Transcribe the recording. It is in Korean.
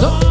서